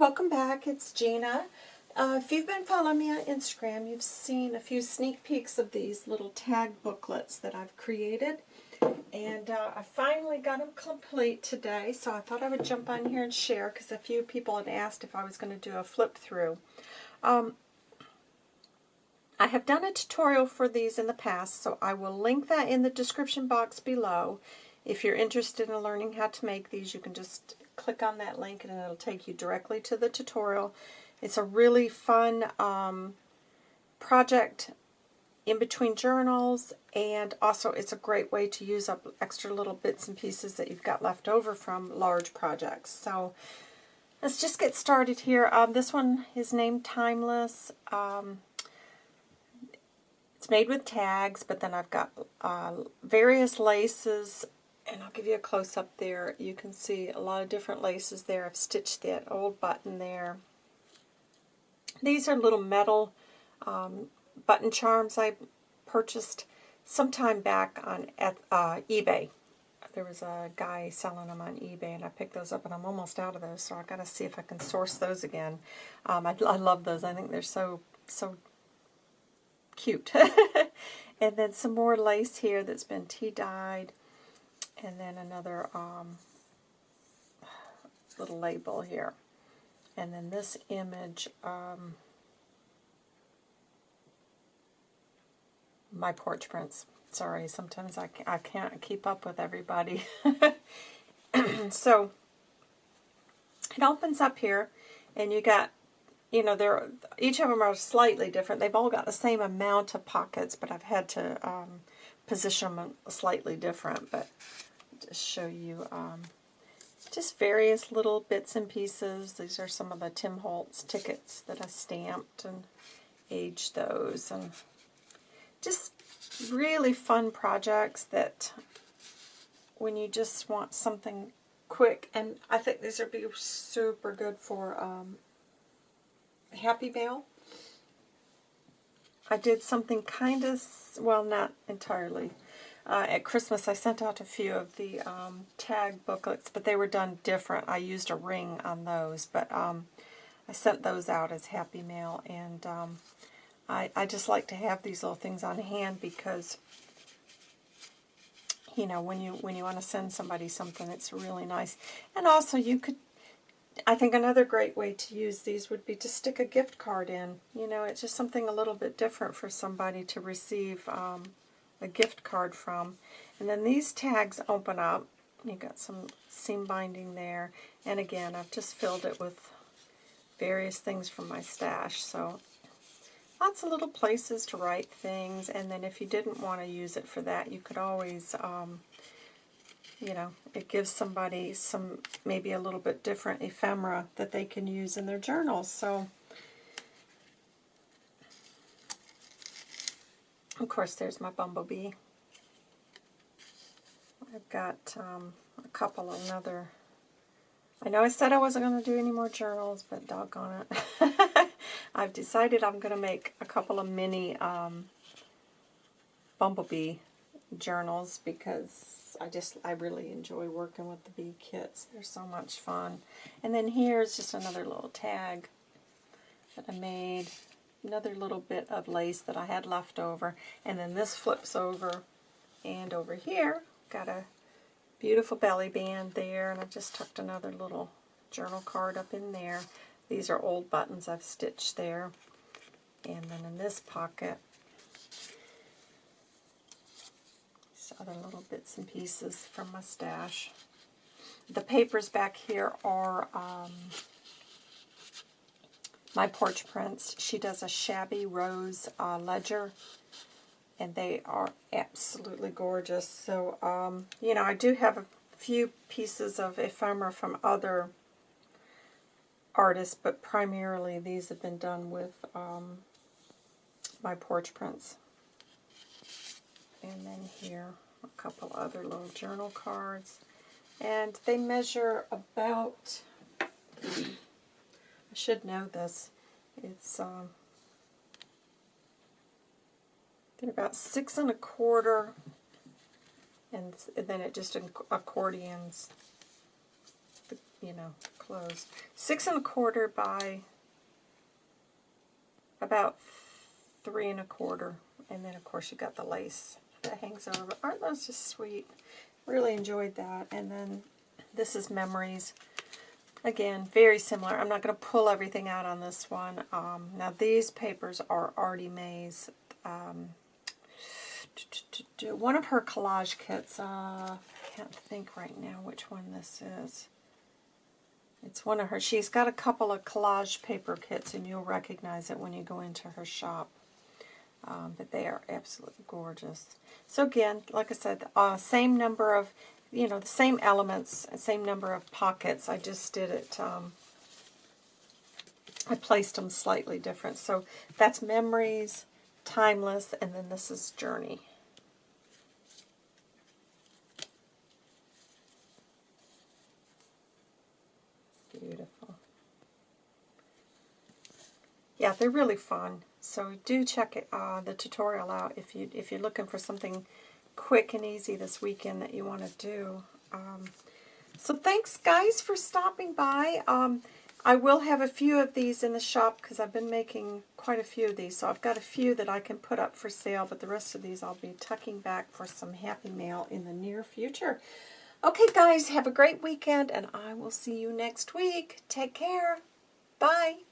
welcome back. It's Gina. Uh, if you've been following me on Instagram, you've seen a few sneak peeks of these little tag booklets that I've created. And uh, I finally got them complete today, so I thought I would jump on here and share because a few people had asked if I was going to do a flip through. Um, I have done a tutorial for these in the past, so I will link that in the description box below. If you're interested in learning how to make these, you can just click on that link and it'll take you directly to the tutorial. It's a really fun um, project in between journals and also it's a great way to use up extra little bits and pieces that you've got left over from large projects. So let's just get started here. Um, this one is named Timeless. Um, it's made with tags, but then I've got uh, various laces and I'll give you a close-up there. You can see a lot of different laces there. I've stitched that old button there. These are little metal um, button charms I purchased sometime back on uh, eBay. There was a guy selling them on eBay, and I picked those up, and I'm almost out of those, so i got to see if I can source those again. Um, I, I love those. I think they're so, so cute. and then some more lace here that's been tea-dyed and then another um, little label here. And then this image, um, my porch prints. Sorry, sometimes I, I can't keep up with everybody. so, it opens up here, and you got, you know, they're, each of them are slightly different. They've all got the same amount of pockets, but I've had to um, position them slightly different. But show you um, just various little bits and pieces. These are some of the Tim Holtz tickets that I stamped and aged those. And just really fun projects that when you just want something quick, and I think these would be super good for um, Happy Mail. I did something kind of, well, not entirely, uh, at Christmas, I sent out a few of the um, tag booklets, but they were done different. I used a ring on those, but um, I sent those out as Happy Mail, and um, I, I just like to have these little things on hand because, you know, when you when you want to send somebody something, it's really nice. And also, you could, I think another great way to use these would be to stick a gift card in. You know, it's just something a little bit different for somebody to receive um, a gift card from. And then these tags open up. You've got some seam binding there. And again, I've just filled it with various things from my stash. So lots of little places to write things. And then if you didn't want to use it for that, you could always, um, you know, it gives somebody some maybe a little bit different ephemera that they can use in their journals. So Of course, there's my bumblebee. I've got um, a couple another. I know I said I wasn't going to do any more journals, but doggone it. I've decided I'm going to make a couple of mini um, bumblebee journals because I just, I really enjoy working with the bee kits. They're so much fun. And then here's just another little tag that I made another little bit of lace that I had left over. And then this flips over. And over here, got a beautiful belly band there. And I just tucked another little journal card up in there. These are old buttons I've stitched there. And then in this pocket, other little bits and pieces from my stash. The papers back here are um, my porch prints. She does a shabby rose uh, ledger, and they are absolutely gorgeous. So, um, you know, I do have a few pieces of ephemera from other artists, but primarily these have been done with um, my porch prints. And then here, a couple other little journal cards. And they measure about I should know this. It's um, they're about six and a quarter, and, and then it just accordions the you know, closed. Six and a quarter by about three and a quarter. And then, of course, you got the lace that hangs over. Aren't those just sweet? Really enjoyed that. And then this is Memories. Again, very similar. I'm not going to pull everything out on this one. Um, now, these papers are Artie Mae's. Um, one of her collage kits. Uh, I can't think right now which one this is. It's one of her. She's got a couple of collage paper kits, and you'll recognize it when you go into her shop. Um, but they are absolutely gorgeous. So again, like I said, uh, same number of, you know, the same elements, same number of pockets. I just did it, um, I placed them slightly different. So that's Memories, Timeless, and then this is Journey. Beautiful. Yeah, they're really fun. So do check it, uh, the tutorial out if you if you're looking for something quick and easy this weekend that you want to do. Um, so thanks guys for stopping by. Um, I will have a few of these in the shop because I've been making quite a few of these. So I've got a few that I can put up for sale, but the rest of these I'll be tucking back for some happy mail in the near future. Okay, guys, have a great weekend, and I will see you next week. Take care. Bye.